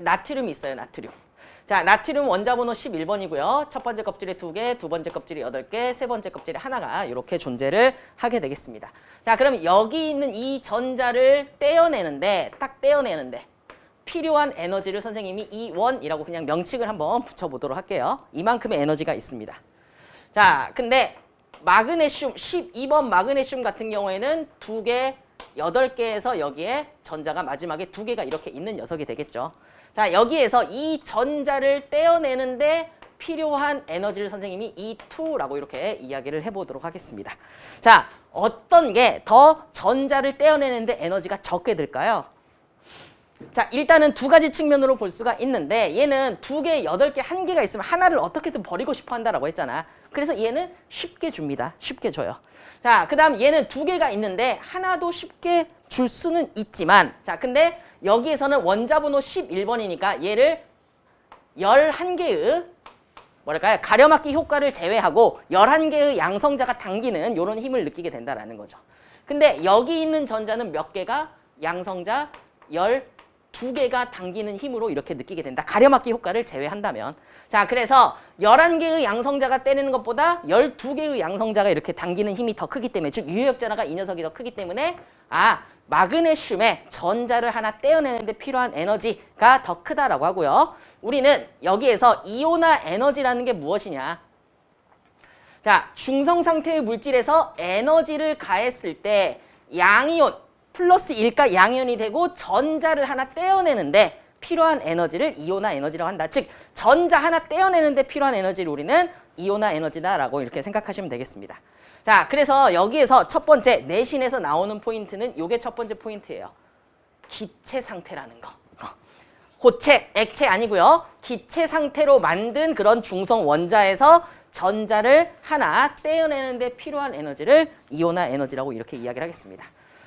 나트륨이 있어요. 나트륨. 자, 나트륨 원자번호 11번이고요. 첫 번째 껍질에 두 개, 두 번째 껍질에 여덟 개, 세 번째 kop질에 하나가 이렇게 존재를 하게 되겠습니다. 자, 그럼 여기 있는 이 전자를 떼어내는데 딱 떼어내는데 필요한 에너지를 선생님이 E1이라고 그냥 명칭을 한번 붙여보도록 할게요. 이만큼의 에너지가 있습니다. 자, 근데 마그네슘 12번 마그네슘 같은 경우에는 두 개, 여덟 개에서 여기에 전자가 마지막에 두 개가 이렇게 있는 녀석이 되겠죠. 자, 여기에서 이 전자를 떼어내는데 필요한 에너지를 선생님이 E2라고 이렇게 이야기를 해보도록 하겠습니다. 자, 어떤 게 더 전자를 떼어내는데 에너지가 적게 들까요? 자, 일단은 두 가지 측면으로 볼 수가 있는데 얘는 두 개, 여덟 개, 한 개가 있으면 하나를 어떻게든 버리고 싶어 한다라고 했잖아. 그래서 얘는 쉽게 줍니다. 쉽게 줘요. 자, 그 다음 얘는 두 개가 있는데 하나도 쉽게 줄 수는 있지만 자, 근데 여기에서는 원자번호 11번이니까 얘를 11개의 뭐랄까요? 가려막기 효과를 제외하고 11개의 양성자가 당기는 이런 힘을 느끼게 된다는 거죠. 근데 여기 있는 전자는 몇 개가 양성자 12개가 당기는 힘으로 이렇게 느끼게 된다. 가려막기 효과를 제외한다면. 자, 그래서 11개의 양성자가 때리는 것보다 12개의 양성자가 이렇게 당기는 힘이 더 크기 때문에 즉 유효역 전화가 이 녀석이 더 크기 때문에 아 마그네슘의 전자를 하나 떼어내는데 필요한 에너지가 더 크다라고 하고요. 우리는 여기에서 이온화 에너지라는 게 무엇이냐. 자, 중성 상태의 물질에서 에너지를 가했을 때 양이온 플러스 1가 양이온이 되고 전자를 하나 떼어내는데 필요한 에너지를 이온화 에너지라고 한다. 즉 전자 하나 떼어내는데 필요한 에너지를 우리는 이온화 에너지다라고 이렇게 생각하시면 되겠습니다. 자, 그래서 여기에서 첫 번째 내신에서 나오는 포인트는 요게 첫 번째 포인트예요. 기체 상태라는 거. 고체, 액체 아니고요. 기체 상태로 만든 그런 중성 원자에서 전자를 하나 떼어내는 데 필요한 에너지를 이온화 에너지라고 이렇게 이야기를 하겠습니다.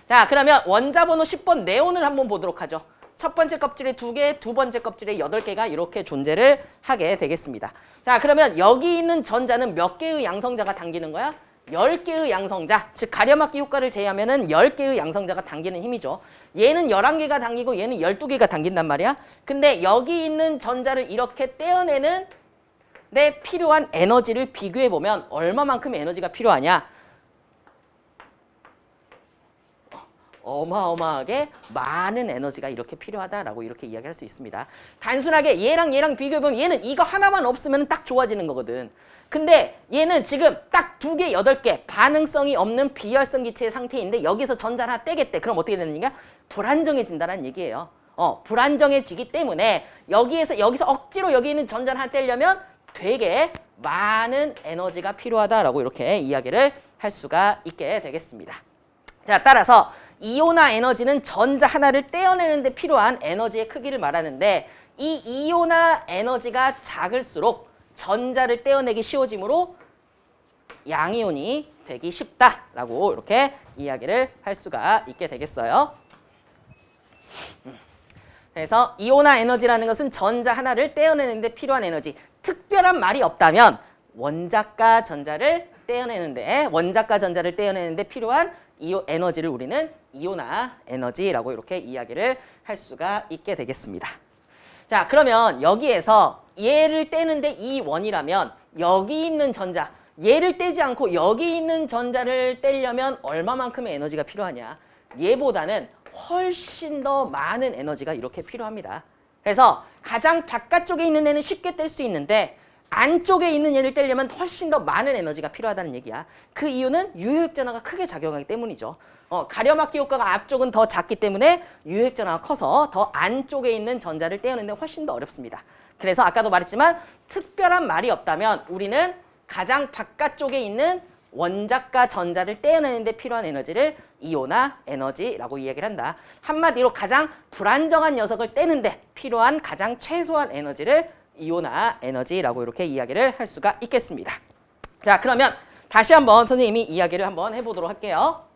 자, 그러면 원자 번호 10번 네온을 한번 보도록 하죠. 첫 번째 껍질에 두 개, 두 번째 껍질에 여덟 개가 이렇게 존재를 하게 되겠습니다. 자, 그러면 여기 있는 전자는 몇 개의 양성자가 당기는 거야? 10개의 양성자, 즉 가려막기 효과를 제외하면 은 10개의 양성자가 당기는 힘이죠. 얘는 11개가 당기고 얘는 12개가 당긴단 말이야. 근데 여기 있는 전자를 이렇게 떼어내는 내 필요한 에너지를 비교해보면 얼마만큼 에너지가 필요하냐. 어마어마하게 많은 에너지가 이렇게 필요하다라고 이렇게 이야기할 수 있습니다. 단순하게 얘랑 얘랑 비교해보면 얘는 이거 하나만 없으면 딱 좋아지는 거거든. 근데 얘는 지금 딱 두 개, 여덟 개 반응성이 없는 비활성 기체의 상태인데 여기서 전자 하나 떼겠대. 그럼 어떻게 되는 얘기야? 불안정해진다는 얘기예요. 어, 불안정해지기 때문에 여기에서 여기서 억지로 여기 있는 전자를 하나 떼려면 되게 많은 에너지가 필요하다라고 이렇게 이야기를 할 수가 있게 되겠습니다. 자, 따라서 이온화 에너지는 전자 하나를 떼어내는 데 필요한 에너지의 크기를 말하는데 이 이온화 에너지가 작을수록 전자를 떼어내기 쉬워지므로 양이온이 되기 쉽다라고 이렇게 이야기를 할 수가 있게 되겠어요. 그래서 이온화 에너지라는 것은 전자 하나를 떼어내는 데 필요한 에너지. 특별한 말이 없다면 원자과 전자를 떼어내는데 원자과 전자를 떼어내는데 필요한 이 에너지를 우리는 이온화 에너지라고 이렇게 이야기를 할 수가 있게 되겠습니다. 자 그러면 여기에서 얘를 떼는데 이 원이라면 여기 있는 전자 얘를 떼지 않고 여기 있는 전자를 떼려면 얼마만큼의 에너지가 필요하냐 얘보다는 훨씬 더 많은 에너지가 이렇게 필요합니다. 그래서 가장 바깥쪽에 있는 애는 쉽게 뗄 수 있는데 안쪽에 있는 얘를 떼려면 훨씬 더 많은 에너지가 필요하다는 얘기야. 그 이유는 유효액전화가 크게 작용하기 때문이죠. 어, 가려막기 효과가 앞쪽은 더 작기 때문에 유효액전화가 커서 더 안쪽에 있는 전자를 떼어내는 데 훨씬 더 어렵습니다. 그래서 아까도 말했지만 특별한 말이 없다면 우리는 가장 바깥쪽에 있는 원자과 전자를 떼어내는 데 필요한 에너지를 이온화 에너지라고 이야기를 한다. 한마디로 가장 불안정한 녀석을 떼는 데 필요한 가장 최소한 에너지를 이온화 에너지라고 이렇게 이야기를 할 수가 있겠습니다. 자 그러면 다시 한번 선생님이 이야기를 한번 해보도록 할게요.